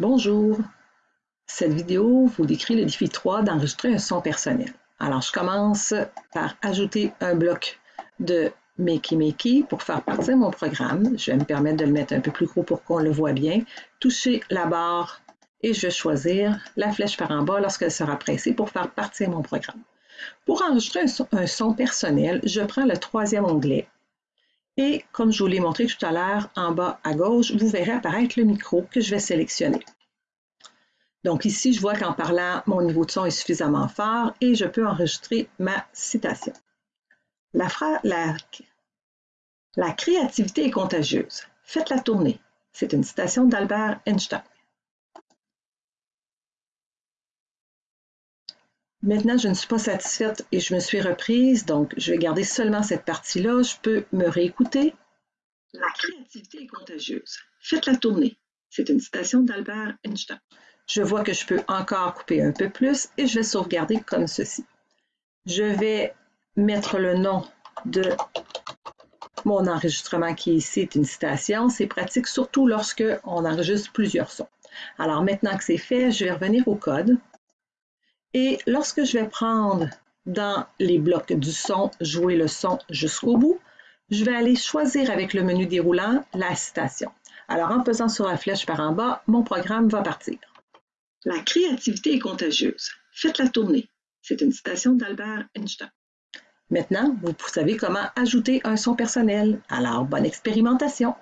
Bonjour! Cette vidéo vous décrit le défi 3 d'enregistrer un son personnel. Alors, je commence par ajouter un bloc de Makey Makey pour faire partir mon programme. Je vais me permettre de le mettre un peu plus gros pour qu'on le voit bien. Toucher la barre et je vais choisir la flèche par en bas lorsqu'elle sera pressée pour faire partir mon programme. Pour enregistrer un son, personnel, je prends le troisième onglet et comme je vous l'ai montré tout à l'heure, en bas à gauche, vous verrez apparaître le micro que je vais sélectionner. Donc ici, je vois qu'en parlant, mon niveau de son est suffisamment fort et je peux enregistrer ma citation. La, la, la créativité est contagieuse. Faites-la tourner. C'est une citation d'Albert Einstein. Maintenant, je ne suis pas satisfaite et je me suis reprise, donc je vais garder seulement cette partie-là. Je peux me réécouter. La créativité est contagieuse. Faites-la tourner. C'est une citation d'Albert Einstein. Je vois que je peux encore couper un peu plus et je vais sauvegarder comme ceci. Je vais mettre le nom de mon enregistrement qui ici est une citation. C'est pratique surtout lorsque on enregistre plusieurs sons. Alors maintenant que c'est fait, je vais revenir au code. Et lorsque je vais prendre dans les blocs du son, jouer le son jusqu'au bout, je vais aller choisir avec le menu déroulant la citation. Alors en pesant sur la flèche par en bas, mon programme va partir. La créativité est contagieuse. Faites-la tourner. C'est une citation d'Albert Einstein. Maintenant, vous savez comment ajouter un son personnel. Alors, bonne expérimentation!